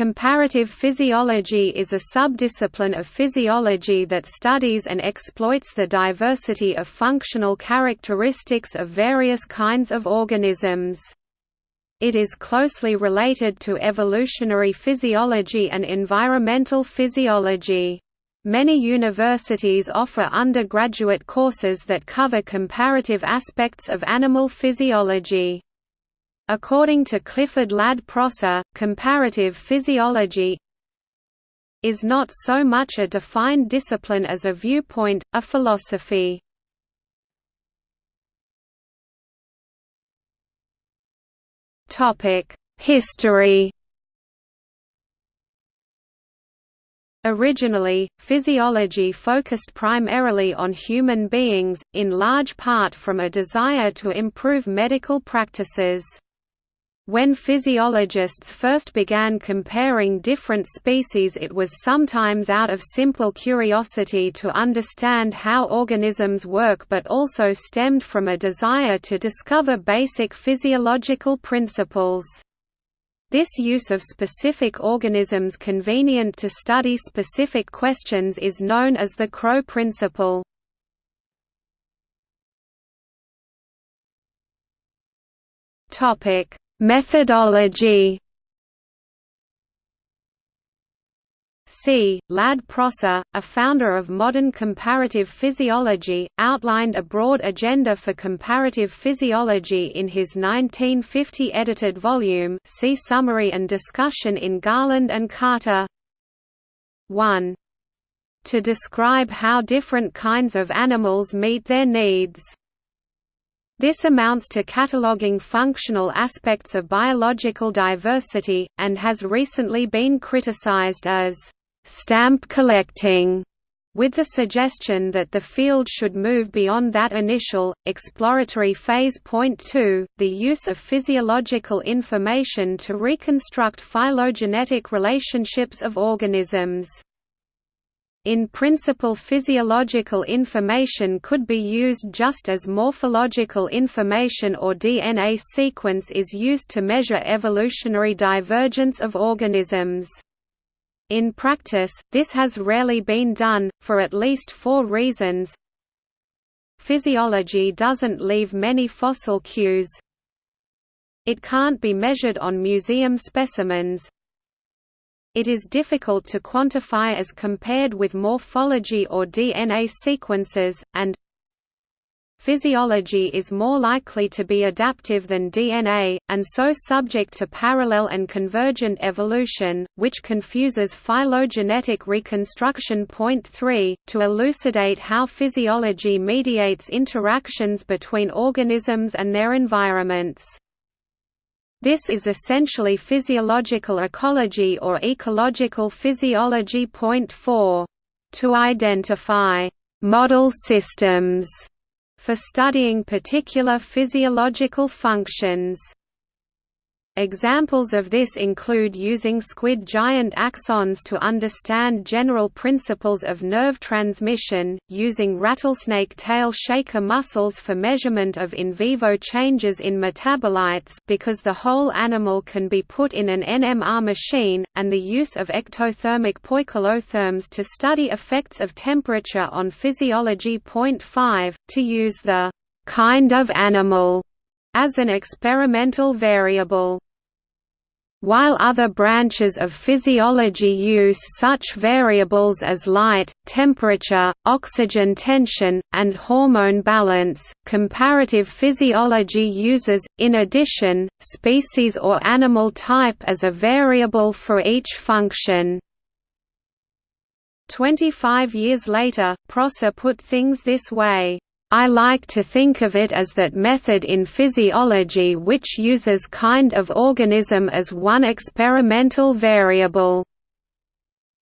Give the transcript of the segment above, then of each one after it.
Comparative physiology is a subdiscipline of physiology that studies and exploits the diversity of functional characteristics of various kinds of organisms. It is closely related to evolutionary physiology and environmental physiology. Many universities offer undergraduate courses that cover comparative aspects of animal physiology. According to Clifford Ladd Prosser, comparative physiology is not so much a defined discipline as a viewpoint, a philosophy. History Originally, physiology focused primarily on human beings, in large part from a desire to improve medical practices. When physiologists first began comparing different species it was sometimes out of simple curiosity to understand how organisms work but also stemmed from a desire to discover basic physiological principles. This use of specific organisms convenient to study specific questions is known as the Krogh principle. Topic Methodology C. Ladd Prosser, a founder of modern comparative physiology, outlined a broad agenda for comparative physiology in his 1950 edited volume see Summary and discussion in Garland and Carter 1. To describe how different kinds of animals meet their needs this amounts to cataloging functional aspects of biological diversity, and has recently been criticized as «stamp collecting», with the suggestion that the field should move beyond that initial, exploratory phase. Point 2, the use of physiological information to reconstruct phylogenetic relationships of organisms. In principle physiological information could be used just as morphological information or DNA sequence is used to measure evolutionary divergence of organisms. In practice, this has rarely been done, for at least four reasons. Physiology doesn't leave many fossil cues. It can't be measured on museum specimens, it is difficult to quantify as compared with morphology or DNA sequences, and Physiology is more likely to be adaptive than DNA, and so subject to parallel and convergent evolution, which confuses phylogenetic reconstruction. Point 3, to elucidate how physiology mediates interactions between organisms and their environments. This is essentially physiological ecology or ecological physiology. Point 4. To identify model systems for studying particular physiological functions. Examples of this include using squid giant axons to understand general principles of nerve transmission, using rattlesnake tail shaker muscles for measurement of in vivo changes in metabolites because the whole animal can be put in an NMR machine, and the use of ectothermic poikilotherms to study effects of temperature on physiology. Point 5, to use the kind of animal as an experimental variable. While other branches of physiology use such variables as light, temperature, oxygen tension, and hormone balance, comparative physiology uses, in addition, species or animal type as a variable for each function. Twenty-five years later, Prosser put things this way I like to think of it as that method in physiology which uses kind of organism as one experimental variable.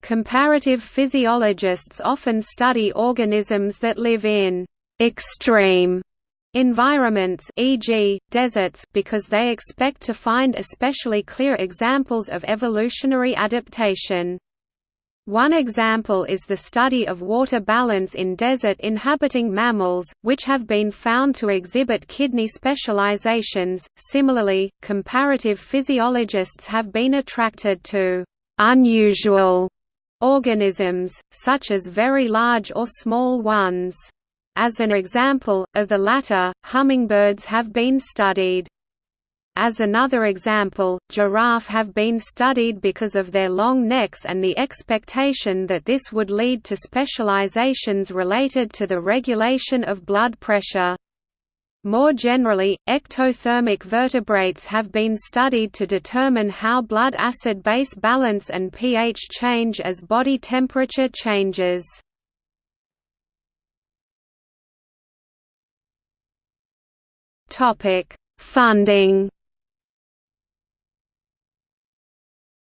Comparative physiologists often study organisms that live in extreme environments e.g., deserts because they expect to find especially clear examples of evolutionary adaptation. One example is the study of water balance in desert-inhabiting mammals, which have been found to exhibit kidney specializations. Similarly, comparative physiologists have been attracted to unusual organisms, such as very large or small ones. As an example, of the latter, hummingbirds have been studied. As another example, giraffe have been studied because of their long necks and the expectation that this would lead to specializations related to the regulation of blood pressure. More generally, ectothermic vertebrates have been studied to determine how blood acid-base balance and pH change as body temperature changes. Funding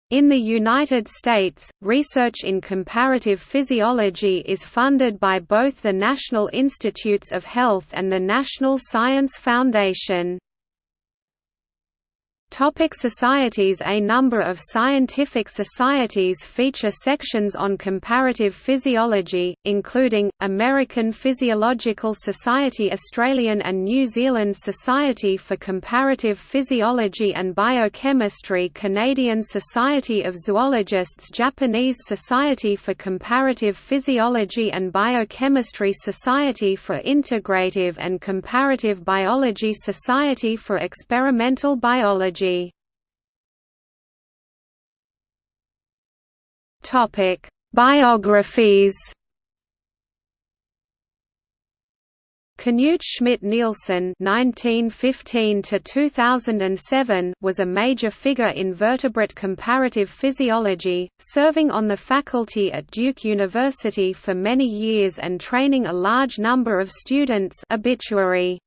In the United States, research in comparative physiology is funded by both the National Institutes of Health and the National Science Foundation. Topic societies. A number of scientific societies feature sections on comparative physiology, including, American Physiological Society Australian and New Zealand Society for Comparative Physiology and Biochemistry Canadian Society of Zoologists Japanese Society for Comparative Physiology and Biochemistry Society for Integrative and Comparative Biology Society for Experimental Biology Topic: Biographies. Knut Schmidt-Nielsen (1915–2007) was a major figure in vertebrate comparative physiology, serving on the faculty at Duke University for many years and training a large number of students. Obituary.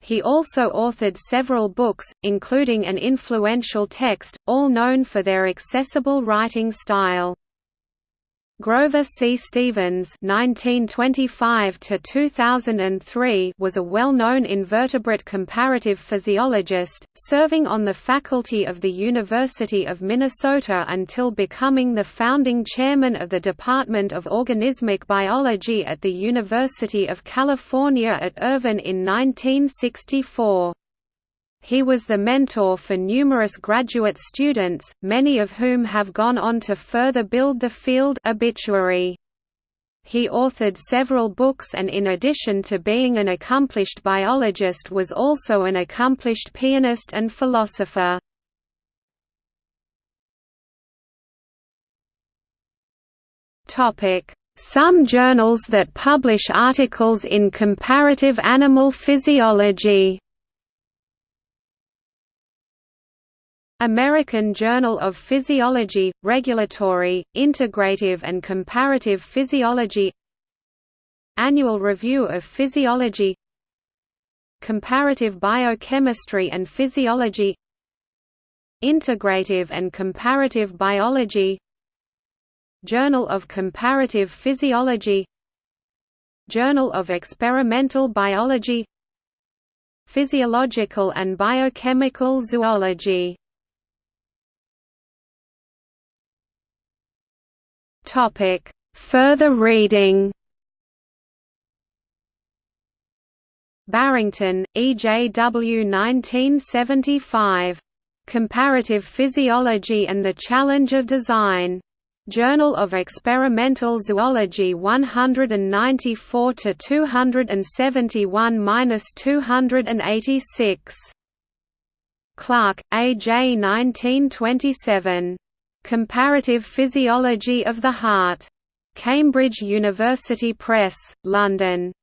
He also authored several books, including an influential text, all known for their accessible writing style. Grover C. Stephens (1925–2003) was a well-known invertebrate comparative physiologist, serving on the faculty of the University of Minnesota until becoming the founding chairman of the Department of Organismic Biology at the University of California at Irvine in 1964. He was the mentor for numerous graduate students, many of whom have gone on to further build the field obituary. He authored several books and in addition to being an accomplished biologist was also an accomplished pianist and philosopher. Some journals that publish articles in comparative animal physiology American Journal of Physiology, Regulatory, Integrative and Comparative Physiology Annual Review of Physiology Comparative Biochemistry and Physiology Integrative and Comparative Biology Journal of Comparative Physiology Journal of Experimental Biology Physiological and Biochemical Zoology Topic: Further reading. Barrington, E. J. W. 1975. Comparative Physiology and the Challenge of Design. Journal of Experimental Zoology 194 to 271-286. Clark, A. J. 1927. Comparative Physiology of the Heart. Cambridge University Press, London.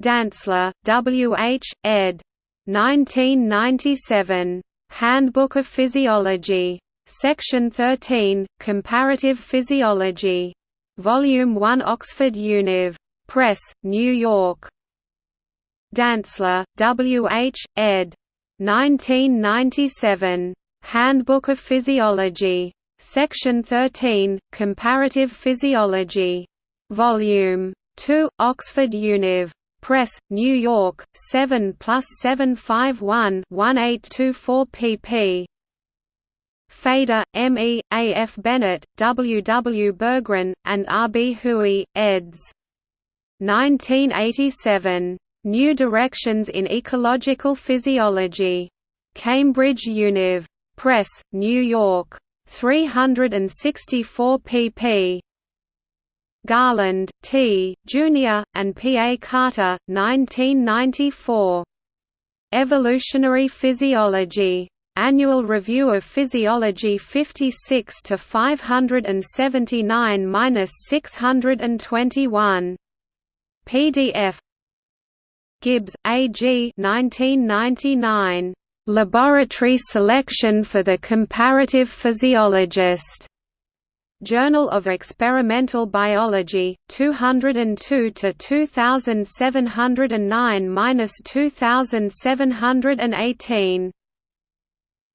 Dantzler, W. H., ed. 1997. Handbook of Physiology. Section 13, Comparative Physiology. Volume 1 Oxford Univ. Press, New York. Dantzler, W. H., ed. 1997. Handbook of Physiology. Section 13, Comparative Physiology. Volume 2, Oxford Univ. Press, New York, 7 plus 751 1824 pp. Feder, M. E., A. F. Bennett, W. W. Burggren, and R. B. Huey, eds. 1987. New Directions in Ecological Physiology. Cambridge Univ. Press, New York. 364 pp. Garland, T., Jr., and P. A. Carter, 1994. Evolutionary Physiology. Annual Review of Physiology 56 to 579-621. PDF. Gibbs, A. G. 1999. Laboratory Selection for the Comparative Physiologist. Journal of Experimental Biology, 202 to 2709-2718.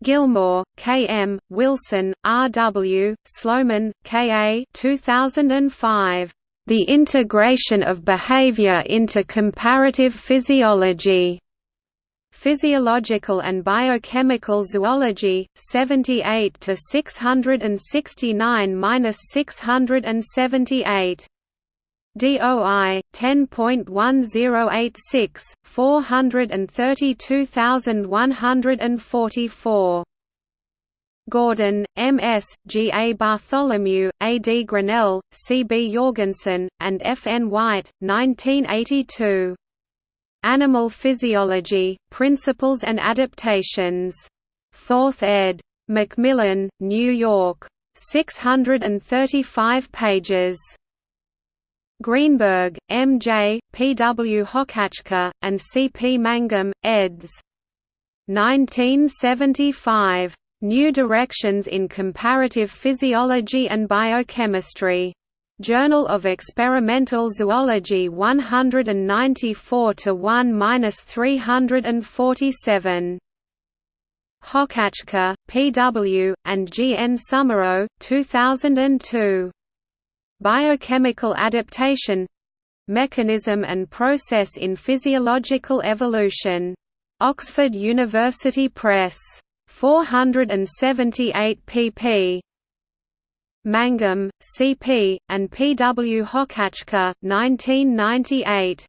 Gilmour, K. M., Wilson, R. W., Sloman, K. A. 2005. The Integration of Behavior into Comparative Physiology. Physiological and Biochemical Zoology, 78 to 669-678. DOI 10.1086 432144 Gordon, M. S., G. A. Bartholomew, A. D. Grinnell, C. B. Jorgensen, and F. N. White, 1982. Animal Physiology, Principles and Adaptations. 4th ed. Macmillan, New York. 635 pages. Greenberg, M. J., P. W. Hochachka, and C. P. Mangum, eds. 1975. New Directions in Comparative Physiology and Biochemistry. Journal of Experimental Zoology 194 to 1-347. Hochachka, P. W., and G. N. Somero, 2002. Biochemical Adaptation Mechanism and Process in Physiological Evolution. Oxford University Press. 478 pp. Mangum, C.P., and P. W. Hochachka, 1998.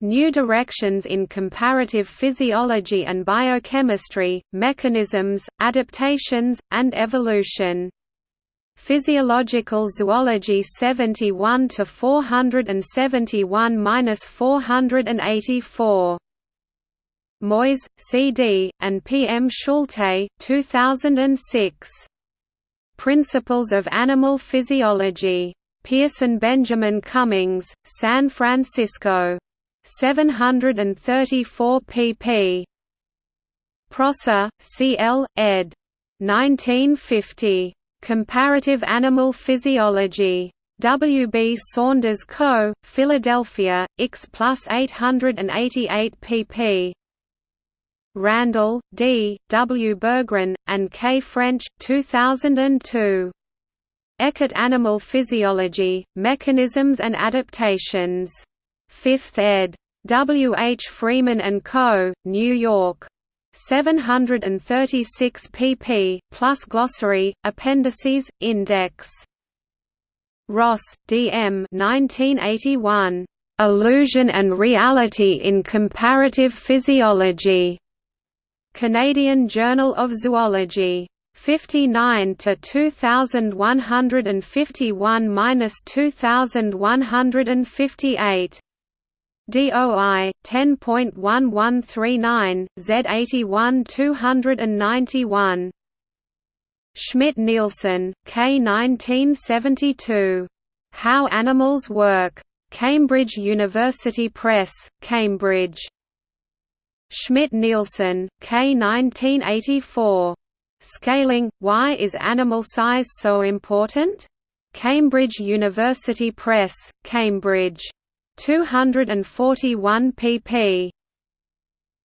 New Directions in Comparative Physiology and Biochemistry, Mechanisms, Adaptations, and Evolution. Physiological Zoology 71 to 471-484. Moyes, C.D., and P. M. Schulte, 2006. Principles of Animal Physiology. Pearson Benjamin Cummings, San Francisco. 734 pp. Prosser, C. L., ed. 1950. Comparative Animal Physiology. W. B. Saunders Co., Philadelphia, X plus 888 pp. Randall, D., W. Burggren, and K. French, 2002. Eckert Animal Physiology, Mechanisms and Adaptations. 5th ed. W. H. Freeman & Co., New York. 736 pp. plus glossary, appendices, index. Ross, D. M. 1981. Illusion and Reality in Comparative Physiology. Canadian Journal of Zoology. 59 to 2151-2158. DOI 10.1139 Z81 291. Schmidt Nielsen, K. 1972. How Animals Work. Cambridge University Press, Cambridge. Schmidt-Nielsen, K. 1984. Scaling – Why is animal size so important? Cambridge University Press, Cambridge. 241 pp.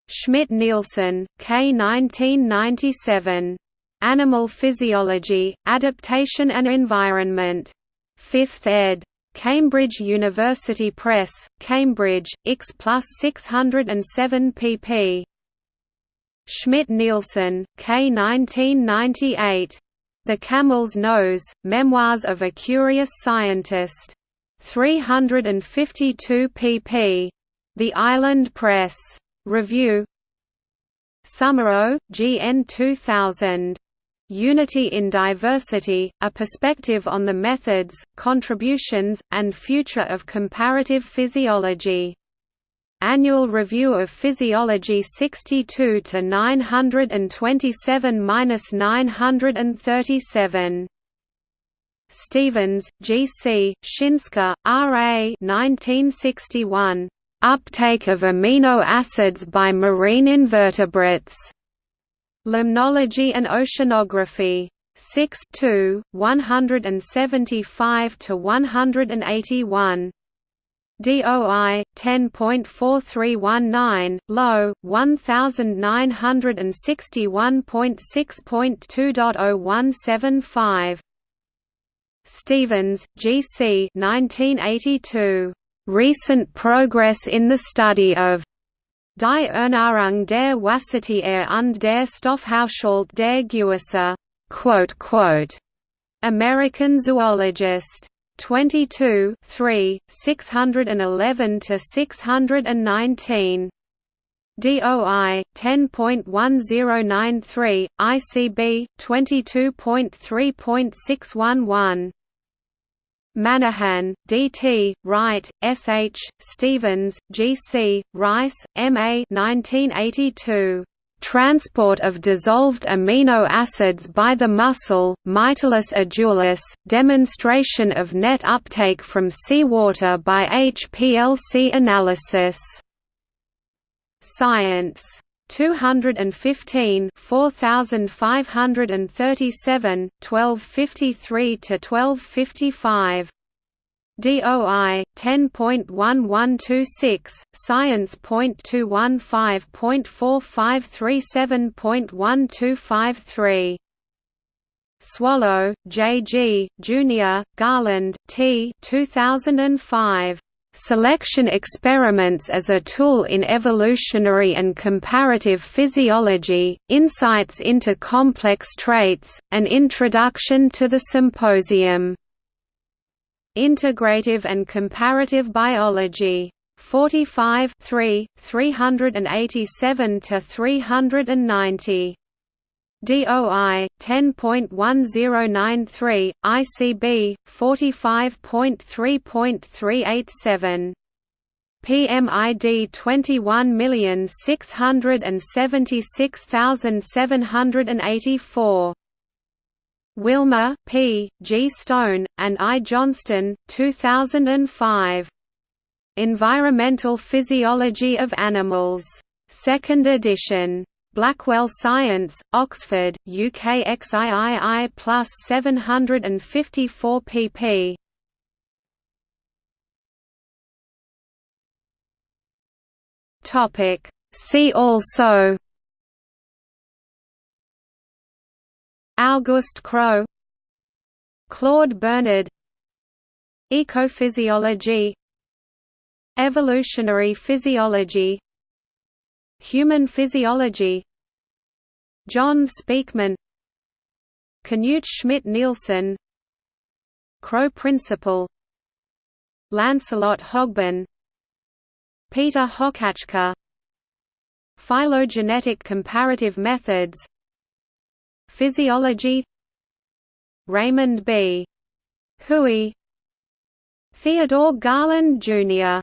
Schmidt-Nielsen, K. 1997. Animal Physiology, Adaptation and Environment. 5th ed. Cambridge University Press, Cambridge, X plus 607 pp. Schmidt-Nielsen, K. 1998. The Camel's Nose, Memoirs of a Curious Scientist. 352 pp. The Island Press. Review Somero, G. N. 2000. Unity in Diversity, A Perspective on the Methods, Contributions, and Future of Comparative Physiology. Annual Review of Physiology 62 to 927-937. Stephens, G. C., Schinske, R. A. 1961. Uptake of amino acids by marine invertebrates. Limnology and Oceanography. 6 2, 175 to 181. DOI 10.4319 low 1961.6.2.0175 Stephens, G. C. 1982. Recent progress in the study of Die Ernährung der Wassertiere und der Stoffhaushalt der Gewässer. American Zoologist. 22 3, 611 to 619. DOI 10.1093 ICB 22.3.611 Manahan, D. T., Wright, S. H., Stephens, G. C., Rice, M. A. 1982. Transport of dissolved amino acids by the mussel, Mytilus edulis, demonstration of net uptake from seawater by HPLC analysis. Science 215 4537 1253 to 1255 DOI 10.1126 Science.115.4537.1253 Swallow, J. G., Junior, Garland, T. 2005. Selection experiments as a tool in evolutionary and comparative physiology, insights into complex traits, an introduction to the symposium. Integrative and Comparative Biology. 45 3, 387 to 390. DOI 10.1093 ICB 45.3.387 PMID 21676784 Willmer, P. G. Stone, and I. Johnston, 2005. Environmental Physiology of Animals. Second edition. Blackwell Science, Oxford, UK XIII plus 754 pp. Topic. See also. Auguste Krogh Claude Bernard. Ecophysiology. Evolutionary physiology Human physiology. John Speakman. Knut Schmidt-Nielsen Krogh Principle Lancelot Hogben. Peter Hochachka Phylogenetic comparative methods. Physiology. Raymond B. Huey Theodore Garland, Jr.